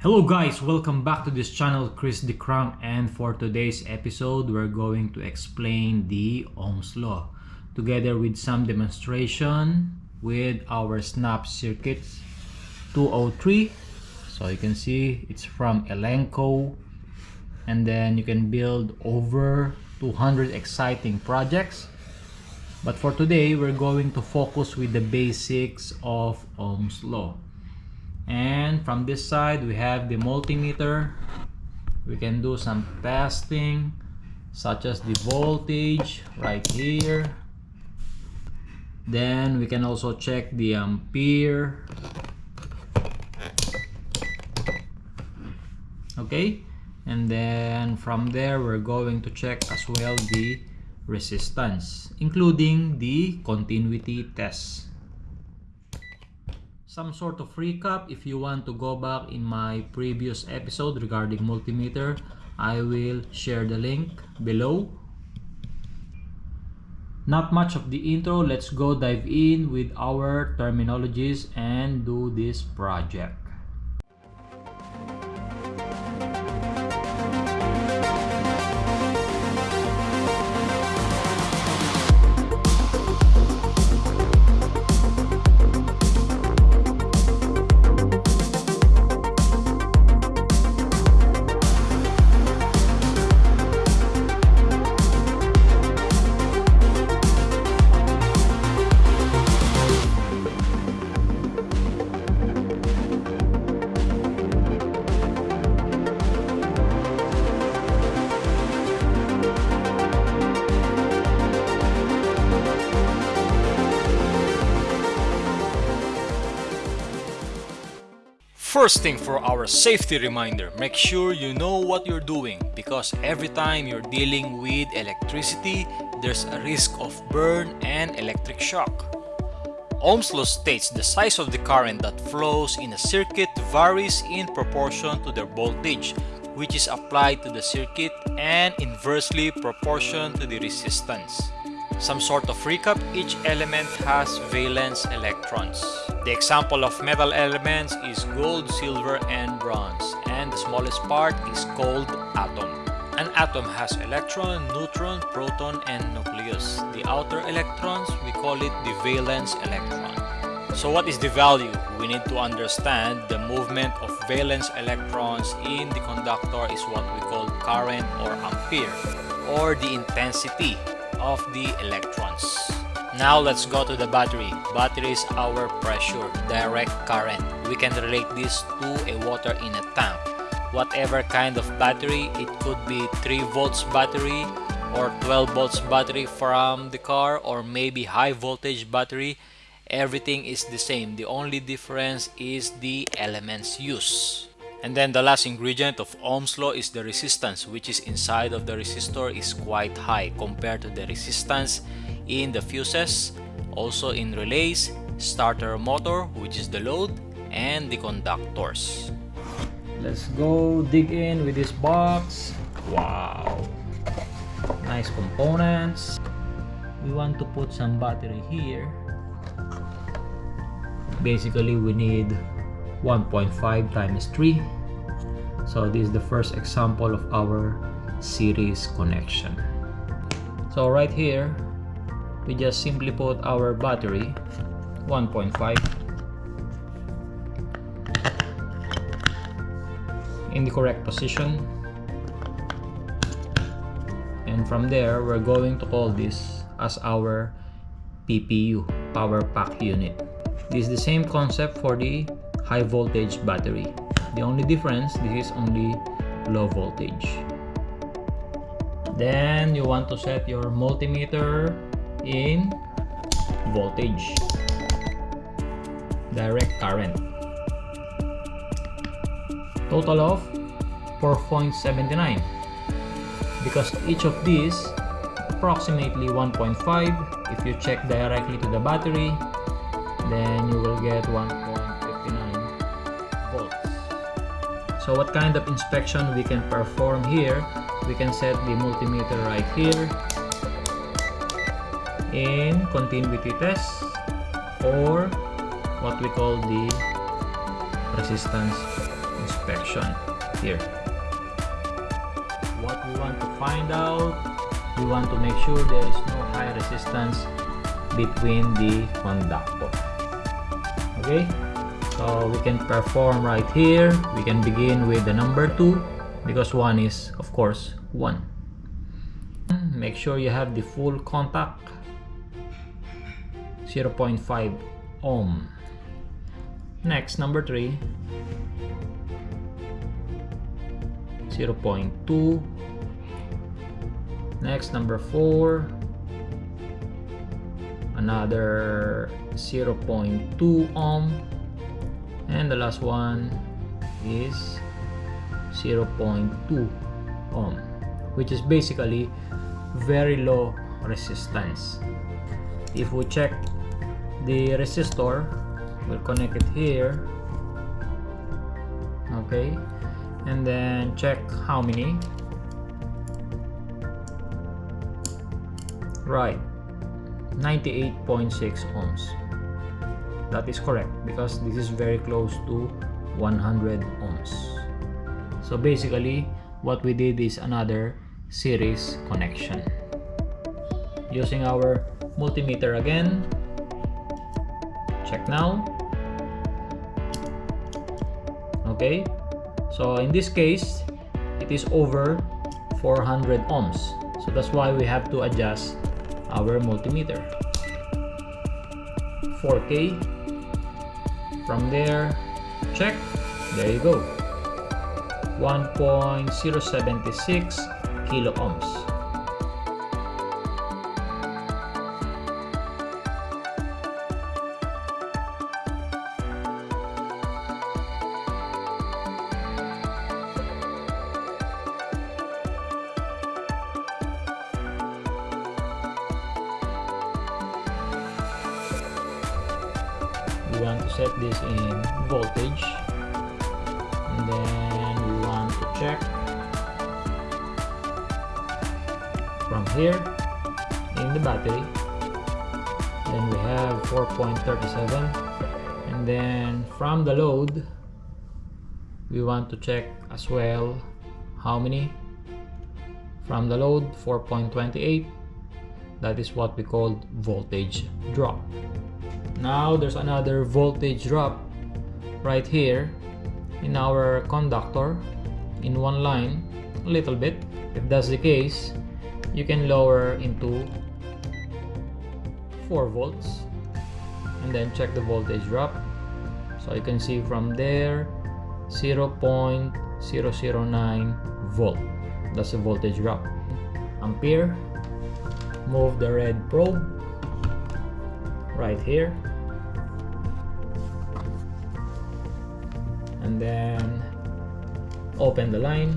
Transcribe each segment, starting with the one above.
Hello guys, welcome back to this channel, Chris DeCrunk and for today's episode, we're going to explain the Ohm's Law together with some demonstration with our snap circuits 203 so you can see it's from Elenco and then you can build over 200 exciting projects. But for today we're going to focus with the basics of Ohm's law and from this side we have the multimeter. We can do some testing such as the voltage right here. Then we can also check the ampere. Okay? And then from there we're going to check as well the resistance including the continuity test some sort of recap. If you want to go back in my previous episode regarding multimeter I will share the link below. Not much of the intro. Let's go dive in with our terminologies and do this project First thing for our safety reminder, make sure you know what you're doing because every time you're dealing with electricity, there's a risk of burn and electric shock. Ohm's law states the size of the current that flows in a circuit varies in proportion to the voltage which is applied to the circuit and inversely proportion to the resistance. Some sort of recap, each element has valence electrons. The example of metal elements is gold, silver, and bronze, and the smallest part is called atom. An atom has electron, neutron, proton, and nucleus. The outer electrons, we call it the valence electron. So what is the value? We need to understand the movement of valence electrons in the conductor is what we call current or ampere, or the intensity of the electrons. Now let's go to the battery. Battery is our pressure, direct current. We can relate this to a water in a tank. Whatever kind of battery, it could be 3 volts battery or 12 volts battery from the car or maybe high voltage battery. Everything is the same. The only difference is the elements used. And then the last ingredient of Ohm's law is the resistance which is inside of the resistor is quite high compared to the resistance in the fuses, also in relays, starter motor which is the load, and the conductors. let's go dig in with this box. Wow. Nice components. We want to put some battery here. Basically we need 1.5 times 3 so this is the first example of our series connection. So right here we just simply put our battery 1.5 in the correct position. And from there we're going to call this as our PPU power pack unit. This is the same concept for the high voltage battery. The only difference this is only low voltage. Then you want to set your multimeter in voltage. Direct current. Total of 4.79 because each of these approximately 1.5 if you check directly to the battery then you will get 1.59 volts. So what kind of inspection we can perform here? We can set the multimeter right here in continuity test or what we call the resistance inspection here. What we want to find out we want to make sure there is no high resistance between the conductor. Okay? So we can perform right here. We can begin with the number two because one is of course one. Make sure you have the full contact 0.5 ohm. Next number three. 0.2 next number 4 another 0.2 ohm. And the last one is 0.2 ohm which is basically very low resistance. If we check the resistor. We'll connect it here. Okay. And then check how many. Right. 98.6 ohms. That is correct because this is very close to 100 ohms. So basically what we did is another series connection. Using our multimeter again check now. Okay so in this case it is over 400 ohms. So that's why we have to adjust our multimeter. 4k from there check there you go. 1.076 kilo ohms we want to set this in voltage. And then we want to check from here in the battery. Then we have 4.37 and then from the load we want to check as well how many. From the load 4.28 that is what we call voltage drop now there's another voltage drop right here in our conductor in one line a little bit. If that's the case you can lower into 4 volts and then check the voltage drop. So you can see from there 0.009 volt. That's the voltage drop. Ampere move the red probe right here and then open the line.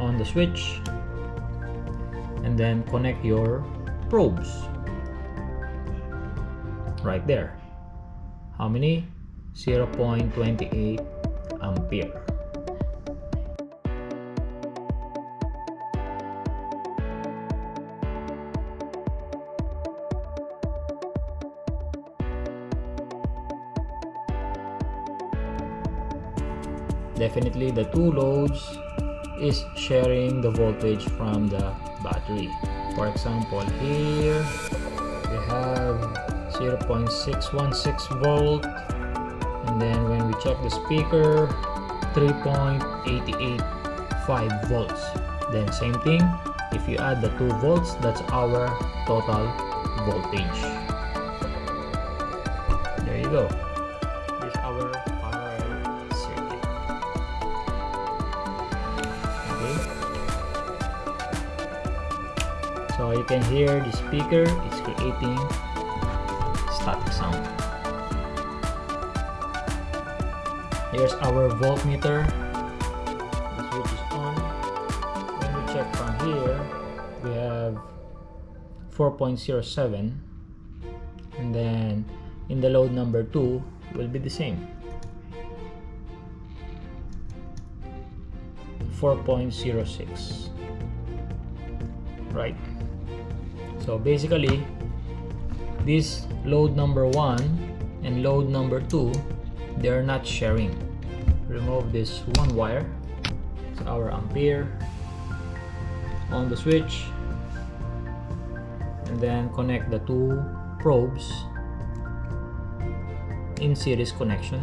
On the switch. And then connect your probes. Right there. How many? 0.28 ampere definitely the two loads is sharing the voltage from the battery. For example here we have 0.616 volt. And then when we check the speaker 3.885 volts. Then same thing if you add the 2 volts that's our total voltage. There you go so you can hear the speaker is creating static sound. Here's our voltmeter. The switch is on. When we check from here. We have 4.07 and then in the load number 2 will be the same. 4.06 right so basically this load number 1 and load number 2 they're not sharing. Remove this one wire. It's our ampere on the switch. And then connect the two probes in series connection.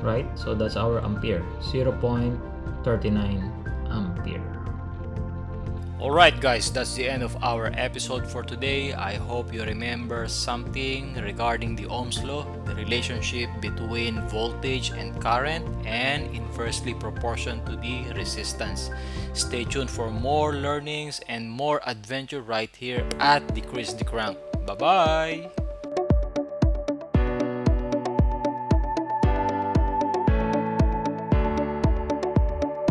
Right? So that's our ampere. 0.39 ampere Alright guys, that's the end of our episode for today. I hope you remember something regarding the Ohm's law, the relationship between voltage and current and inversely proportion to the resistance. Stay tuned for more learnings and more adventure right here at the Chris DeCrank. Bye-bye!